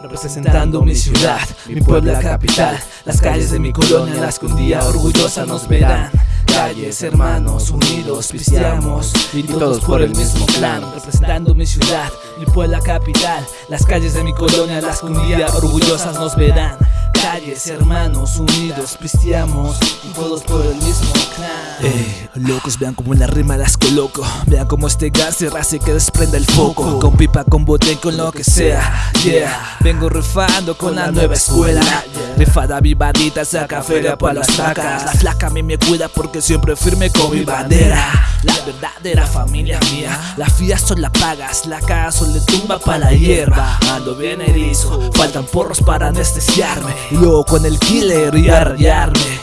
Representando mi ciudad, mi Puebla capital. Las calles de mi colonia, las que un día orgullosa nos verán. Calles, hermanos, unidos, pisteamos. Y todos por el mismo clan Representando mi ciudad, mi Puebla capital. Las calles de mi colonia, las que un día orgullosas nos verán calles, hermanos, unidos, pisteamos y todos por el mismo clan. Eh, locos, vean como la rima las coloco. Vean como este gas se hace que desprenda el foco. Con pipa, con bote, con lo que sea. Yeah, vengo rifando con la nueva escuela. Rifada vivadita, saca feria para las vacas. La flaca a mí me cuida porque siempre firme con mi bandera. La verdadera familia mía, la fía son la pagas, la casa le tumba pa' la hierba. Ando bien erizo, faltan porros para anestesiarme. Y luego con el killer y arrayarme.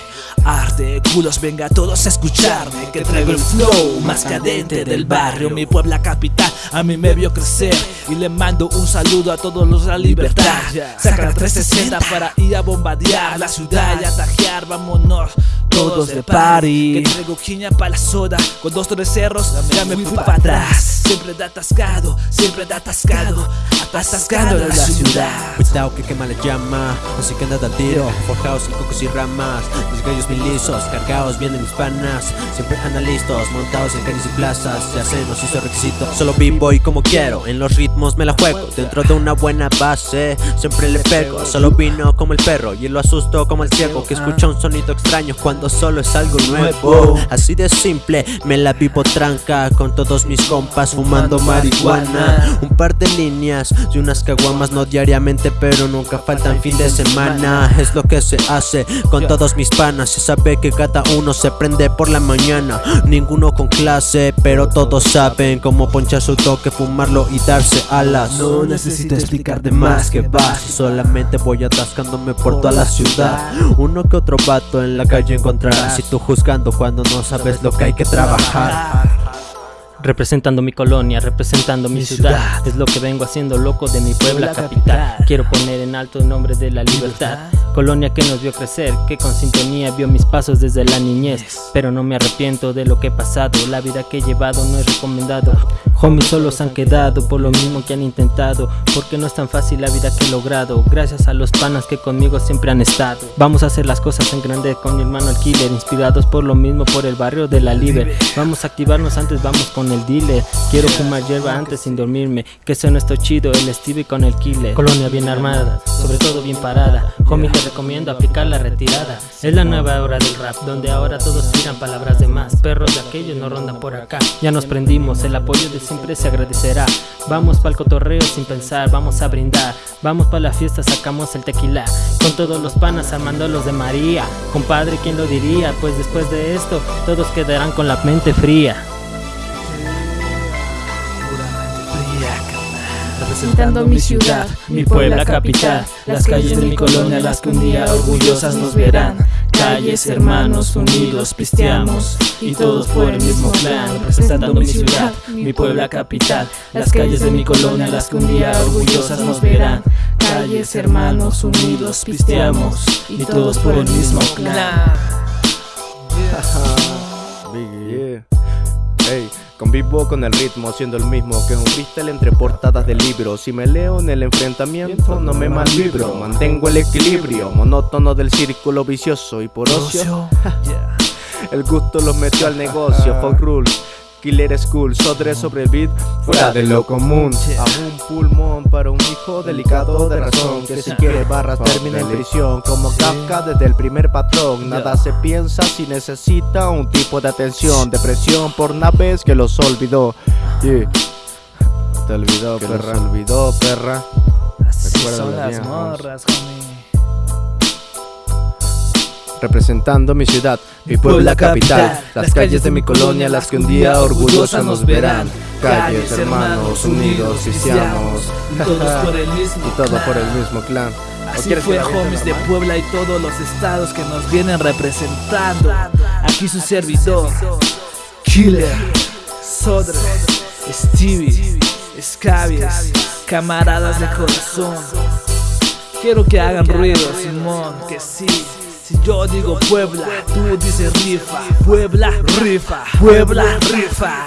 Arte, culos, venga todos a escucharme Que traigo el flow más cadente del barrio. Mi Puebla capital a mí me vio crecer Y le mando un saludo a todos los de la libertad. Saca 360 para ir a bombardear la ciudad y atajear Vámonos todos de party. Que traigo quiña para la soda Con dos tres cerros ya me fui para atrás. Siempre da atascado, siempre da atascado Atascado en la ciudad. Cuidado que quema la llama Así que andad al tiro. Forjados en cocos y ramas Los gallos bien lisos Cargados vienen mis panas. Siempre andan listos Montados en calles y plazas. Ya se nos hizo requisito. Solo vivo y como quiero En los ritmos me la juego. Dentro de una buena base Siempre le pego. Solo vino como el perro Y lo asusto como el ciego Que escucha un sonido extraño Cuando solo es algo nuevo. Así de simple Me la vivo tranca Con todos mis compas Fumando marihuana. Un par de líneas Y unas caguamas No diariamente pero nunca faltan fin de semana. Es lo que se hace Con todos mis panas. Se sabe que cada uno se prende por la mañana. Ninguno con clase Pero todos saben cómo ponchar su toque Fumarlo y darse alas. No necesito explicar de más que va Solamente voy atascándome por toda la ciudad. Uno que otro vato en la calle encontrarás. Si tú juzgando cuando no sabes lo que hay que trabajar Representando mi colonia, representando mi, ciudad. Es lo que vengo haciendo loco de mi Puebla capital. Quiero poner en alto el nombre de la libertad Colonia que nos vio crecer, que con sintonía vio mis pasos desde la niñez. Pero no me arrepiento de lo que he pasado, la vida que he llevado no es recomendado. Homies solos han quedado por lo mismo que han intentado Porque no es tan fácil la vida que he logrado. Gracias a los panas que conmigo siempre han estado. Vamos a hacer las cosas en grande con mi hermano el killer Inspirados por lo mismo por el barrio de la Liber. Vamos a activarnos antes, vamos con el dealer. Quiero fumar hierba antes sin dormirme Que suena esto chido, el Stevie con el killer. Colonia bien armada, sobre todo bien parada. Homie te recomiendo aplicar la retirada. Es la nueva hora del rap, donde ahora todos tiran palabras de más. Perros de aquellos no rondan por acá. Ya nos prendimos, el apoyo de siempre se agradecerá. Vamos pa'l cotorreo sin pensar, vamos a brindar. Vamos pa' la fiesta, sacamos el tequila. Con todos los panas armando los de María. Compadre, ¿quién lo diría? Pues después de esto, todos quedarán con la mente fría representando mi ciudad, mi Puebla capital, las calles de mi colonia, las que un día orgullosas nos verán. Calles, hermanos, unidos, pisteamos y todos por el mismo clan, representando mi ciudad, mi Puebla capital, las calles de mi colonia, las que un día orgullosas nos verán. Calles, hermanos, unidos, pisteamos y todos por el mismo clan. Convivo con el ritmo, siendo el mismo que un freestyle entre portadas de libros. Si me leo en el enfrentamiento, no me malvibro. Mantengo el equilibrio, monótono del círculo vicioso y por ocio. el gusto los metió al negocio, fuck rules. Killer School, Sodre sobre el beat, fuera de lo común. A un pulmón para un hijo delicado de razón que si quiere barras termina en prisión. Como Kafka desde el primer patrón, nada se piensa si necesita un tipo de atención. Depresión por naves que los olvidó. Te olvidó, perra. olvidó, perra. Así son las morras, representando mi ciudad, mi Puebla capital, las calles de mi colonia, las que un día orgullosas nos verán. Calles, hermanos, unidos, cristianos, y todos por el mismo, y todo por el mismo clan. Así fue homies de Puebla y todos los estados que nos vienen representando. Aquí su servidor, Killer, Sodre, Stevie, Scabies, camaradas de corazón. Quiero que hagan ruido, Simón, que sí. Yo digo Puebla, tú dices rifa. Puebla, rifa. Puebla, rifa.